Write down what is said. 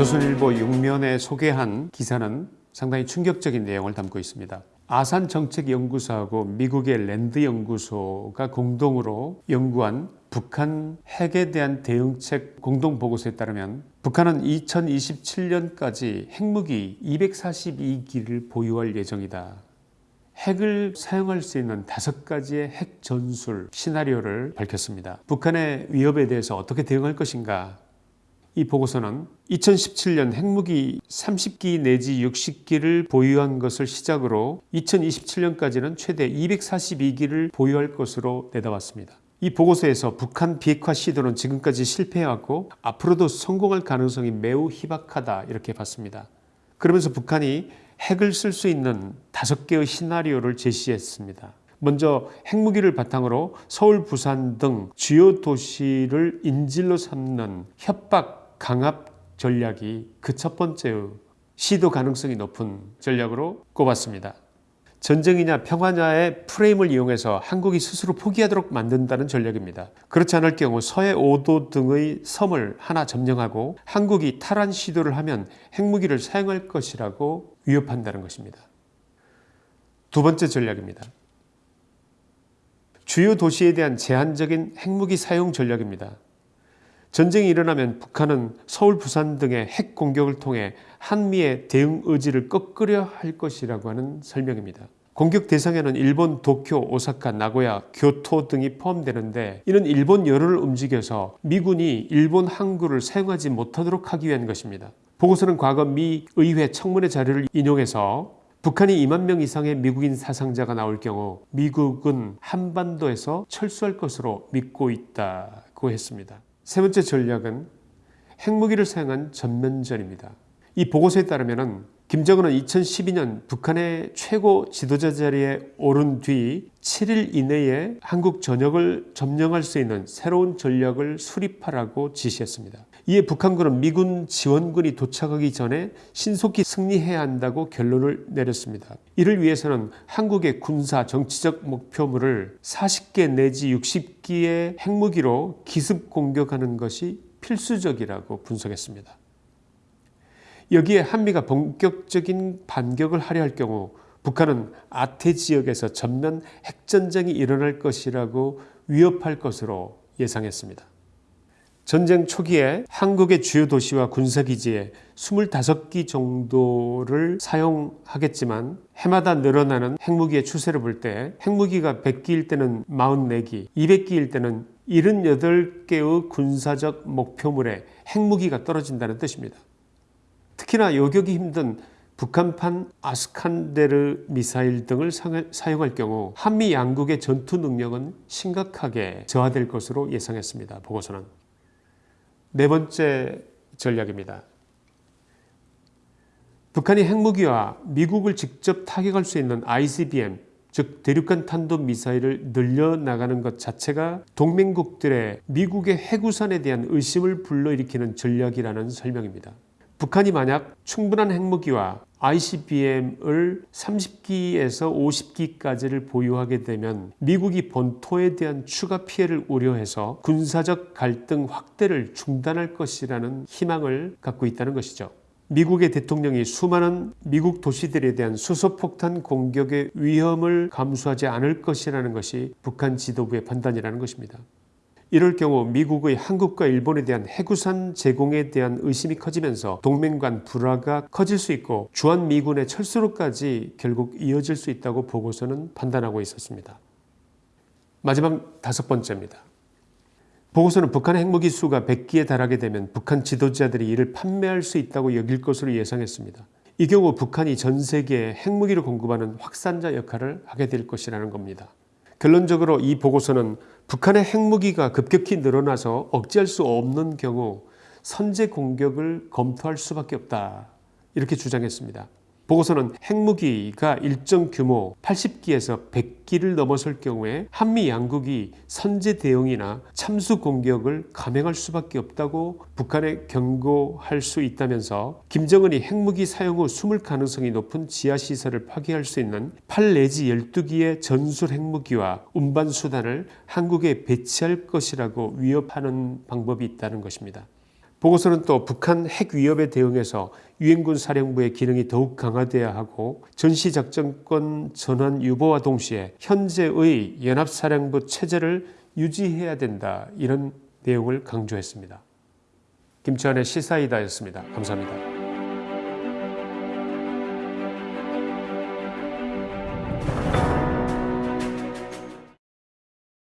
조선일보 6면에 소개한 기사는 상당히 충격적인 내용을 담고 있습니다. 아산정책연구소하고 미국의 랜드연구소가 공동으로 연구한 북한 핵에 대한 대응책 공동보고서에 따르면 북한은 2027년까지 핵무기 242기를 보유할 예정이다. 핵을 사용할 수 있는 다섯 가지의 핵 전술 시나리오를 밝혔습니다. 북한의 위협에 대해서 어떻게 대응할 것인가 이 보고서는 2017년 핵무기 30기 내지 60기를 보유한 것을 시작으로 2027년까지는 최대 242기를 보유할 것으로 내다봤습니다. 이 보고서에서 북한 비핵화 시도는 지금까지 실패해왔고 앞으로도 성공할 가능성이 매우 희박하다 이렇게 봤습니다. 그러면서 북한이 핵을 쓸 수 있는 다섯 개의 시나리오를 제시했습니다. 먼저 핵무기를 바탕으로 서울, 부산 등 주요 도시를 인질로 삼는 협박, 강압 전략이 그 첫 번째의 시도 가능성이 높은 전략으로 꼽았습니다. 전쟁이냐 평화냐의 프레임을 이용해서 한국이 스스로 포기하도록 만든다는 전략입니다. 그렇지 않을 경우 서해 5도 등의 섬을 하나 점령하고 한국이 탈환 시도를 하면 핵무기를 사용할 것이라고 위협한다는 것입니다. 두 번째 전략입니다. 주요 도시에 대한 제한적인 핵무기 사용 전략입니다. 전쟁이 일어나면 북한은 서울, 부산 등의 핵 공격을 통해 한미의 대응 의지를 꺾으려 할 것이라고 하는 설명입니다. 공격 대상에는 일본 도쿄, 오사카, 나고야, 교토 등이 포함되는데 이는 일본 여론을 움직여서 미군이 일본 항구를 사용하지 못하도록 하기 위한 것입니다. 보고서는 과거 미 의회 청문회 자료를 인용해서 북한이 2만 명 이상의 미국인 사상자가 나올 경우 미국은 한반도에서 철수할 것으로 믿고 있다고 했습니다. 세 번째 전략은 핵무기를 사용한 전면전입니다. 이 보고서에 따르면 김정은은 2012년 북한의 최고 지도자 자리에 오른 뒤 7일 이내에 한국 전역을 점령할 수 있는 새로운 전략을 수립하라고 지시했습니다. 이에 북한군은 미군 지원군이 도착하기 전에 신속히 승리해야 한다고 결론을 내렸습니다. 이를 위해서는 한국의 군사 정치적 목표물을 40개 내지 60기의 핵무기로 기습 공격하는 것이 필수적이라고 분석했습니다. 여기에 한미가 본격적인 반격을 하려 할 경우 북한은 아태 지역에서 전면 핵전쟁이 일어날 것이라고 위협할 것으로 예상했습니다. 전쟁 초기에 한국의 주요 도시와 군사기지에 25기 정도를 사용하겠지만 해마다 늘어나는 핵무기의 추세를 볼 때 핵무기가 100기일 때는 44기, 200기일 때는 78개의 군사적 목표물에 핵무기가 떨어진다는 뜻입니다. 특히나 요격이 힘든 북한판 아스칸데르 미사일 등을 사용할 경우 한미 양국의 전투 능력은 심각하게 저하될 것으로 예상했습니다. 보고서는. 네 번째 전략입니다. 북한이 핵무기와 미국을 직접 타격할 수 있는 ICBM 즉 대륙간 탄도 미사일을 늘려나가는 것 자체가 동맹국들의 미국의 핵우산에 대한 의심을 불러일으키는 전략이라는 설명입니다. 북한이 만약 충분한 핵무기와 ICBM을 30기에서 50기까지를 보유하게 되면 미국이 본토에 대한 추가 피해를 우려해서 군사적 갈등 확대를 중단할 것이라는 희망을 갖고 있다는 것이죠. 미국의 대통령이 수많은 미국 도시들에 대한 수소폭탄 공격의 위험을 감수하지 않을 것이라는 것이 북한 지도부의 판단이라는 것입니다. 이럴 경우 미국의 한국과 일본에 대한 해구산 제공에 대한 의심이 커지면서 동맹 간 불화가 커질 수 있고 주한미군의 철수로까지 결국 이어질 수 있다고 보고서는 판단하고 있었습니다. 마지막 다섯 번째입니다. 보고서는 북한의 핵무기 수가 100기에 달하게 되면 북한 지도자들이 이를 판매할 수 있다고 여길 것으로 예상했습니다. 이 경우 북한이 전 세계에 핵무기를 공급하는 확산자 역할을 하게 될 것이라는 겁니다. 결론적으로 이 보고서는 북한의 핵무기가 급격히 늘어나서 억제할 수 없는 경우 선제 공격을 검토할 수밖에 없다 이렇게 주장했습니다. 보고서는 핵무기가 일정 규모 80기에서 100기를 넘어설 경우에 한미 양국이 선제 대응이나 참수 공격을 감행할 수밖에 없다고 북한에 경고할 수 있다면서 김정은이 핵무기 사용 후 숨을 가능성이 높은 지하시설을 파괴할 수 있는 8 내지 12기의 전술 핵무기와 운반수단을 한국에 배치할 것이라고 위협하는 방법이 있다는 것입니다. 보고서는 또 북한 핵 위협에 대응해서 유엔군 사령부의 기능이 더욱 강화돼야 하고 전시작전권 전환 유보와 동시에 현재의 연합사령부 체제를 유지해야 된다 이런 내용을 강조했습니다. 김치환의 시사이다였습니다. 감사합니다.